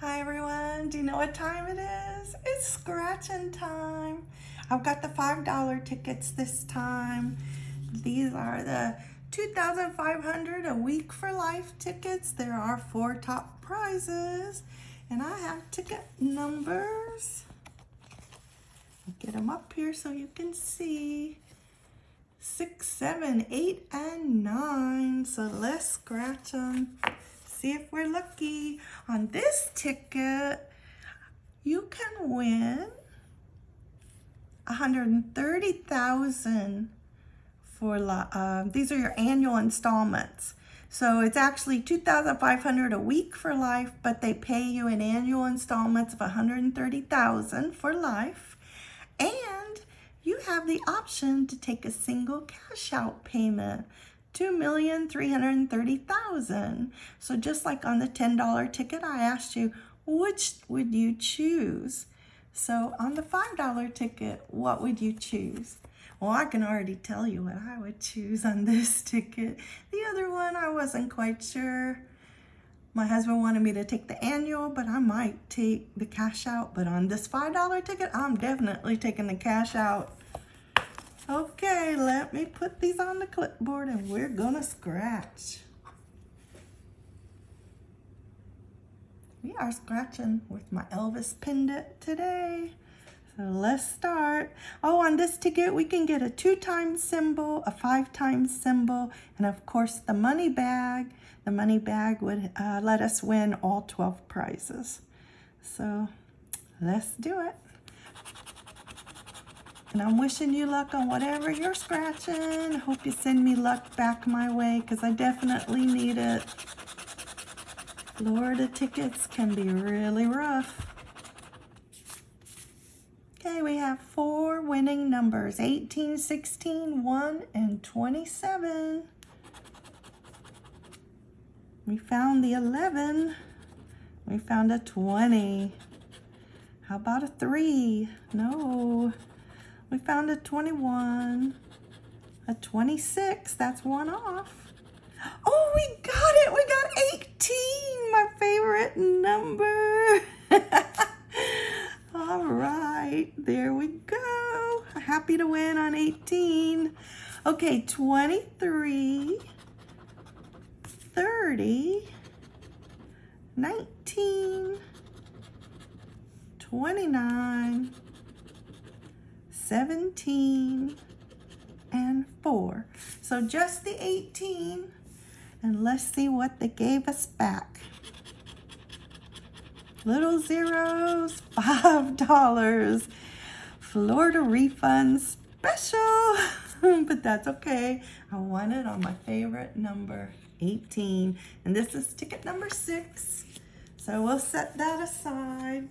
Hi everyone, do you know what time it is? It's scratching time. I've got the $5 tickets this time. These are the 2,500 a week for life tickets. There are four top prizes and I have ticket numbers. Them up here so you can see. Six, seven, eight, and nine. So let's scratch them see if we're lucky. On this ticket, you can win 130,000 for uh, these are your annual installments. So it's actually 2,500 a week for life, but they pay you in annual installments of 130,000 for life. You have the option to take a single cash out payment. 2,330,000. So just like on the $10 ticket, I asked you, which would you choose? So on the $5 ticket, what would you choose? Well, I can already tell you what I would choose on this ticket. The other one, I wasn't quite sure. My husband wanted me to take the annual, but I might take the cash out. But on this $5 ticket, I'm definitely taking the cash out. Okay, let me put these on the clipboard and we're gonna scratch. We are scratching with my Elvis pendant today. So let's start. Oh, on this ticket, we can get a two times symbol, a five times symbol, and of course the money bag. The money bag would uh, let us win all 12 prizes. So let's do it. And I'm wishing you luck on whatever you're scratching. Hope you send me luck back my way because I definitely need it. Florida tickets can be really rough. Okay, we have four winning numbers, 18, 16, 1, and 27. We found the 11. We found a 20. How about a 3? No. We found a 21, a 26, that's one off. Oh, we got it, we got 18, my favorite number. All right, there we go. Happy to win on 18. Okay, 23, 30, 19, 29, 17 and 4. So just the 18 and let's see what they gave us back. Little zeros, $5. Florida refund special, but that's okay. I won it on my favorite number, 18. And this is ticket number six. So we'll set that aside.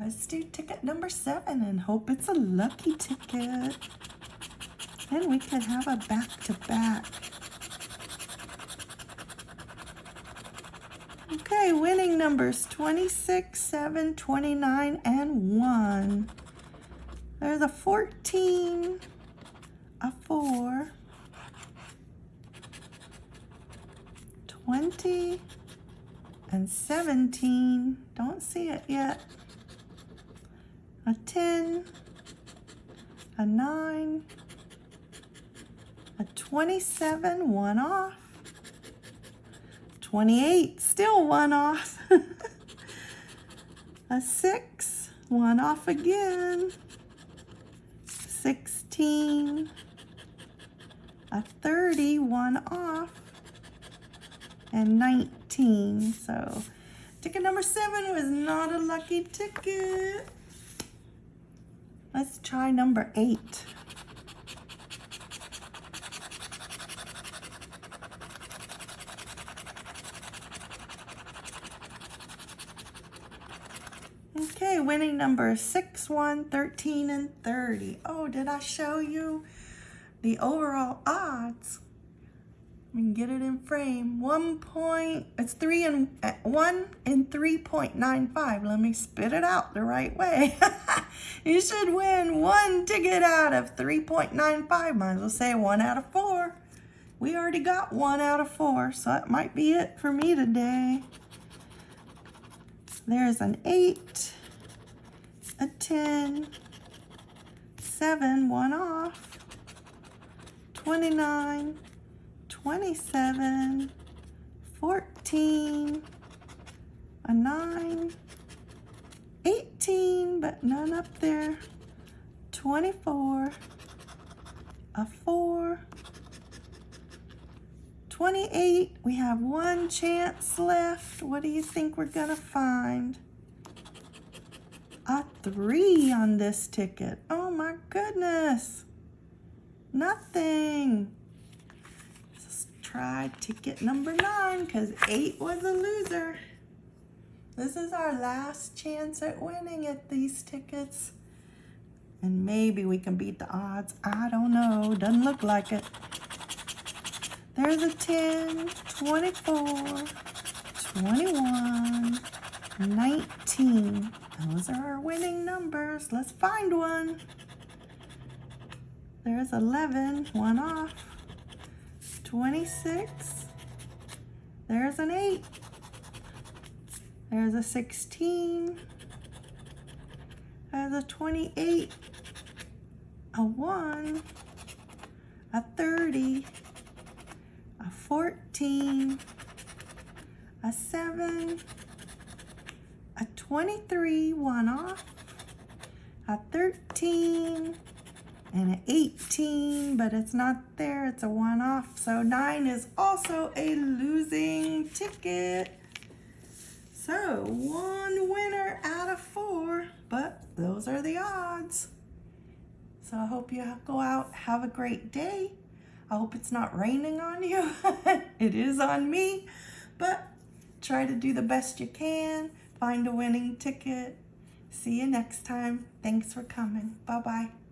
Let's do ticket number seven and hope it's a lucky ticket. Then we can have a back-to-back. -back. Okay, winning numbers 26, 7, 29, and 1. There's a 14, a 4, 20, and 17. Don't see it yet a 10, a 9, a 27, one off, 28, still one off, a 6, one off again, 16, a 30, one off, and 19. So ticket number seven was not a lucky ticket. Let's try number eight. Okay, winning number 6, 1, 13, and 30. Oh, did I show you the overall odds? We can get it in frame. One point, it's three and one and 3.95. Let me spit it out the right way. you should win one ticket out of 3.95. Might as well say one out of four. We already got one out of four, so that might be it for me today. There's an eight, a 10, seven, one off, 29, 27, 14, a 9, 18, but none up there, 24, a 4, 28, we have one chance left. What do you think we're gonna find? A 3 on this ticket. Oh my goodness. Nothing try ticket number nine because eight was a loser. This is our last chance at winning at these tickets. And maybe we can beat the odds. I don't know. Doesn't look like it. There's a 10, 24, 21, 19. Those are our winning numbers. Let's find one. There's 11, one off. 26. There's an 8. There's a 16. There's a 28. A 1. A 30. A 14. A 7. A 23, one off. A 13 and an 18, but it's not there. It's a one-off. So nine is also a losing ticket. So one winner out of four, but those are the odds. So I hope you go out, have a great day. I hope it's not raining on you. it is on me, but try to do the best you can. Find a winning ticket. See you next time. Thanks for coming. Bye-bye.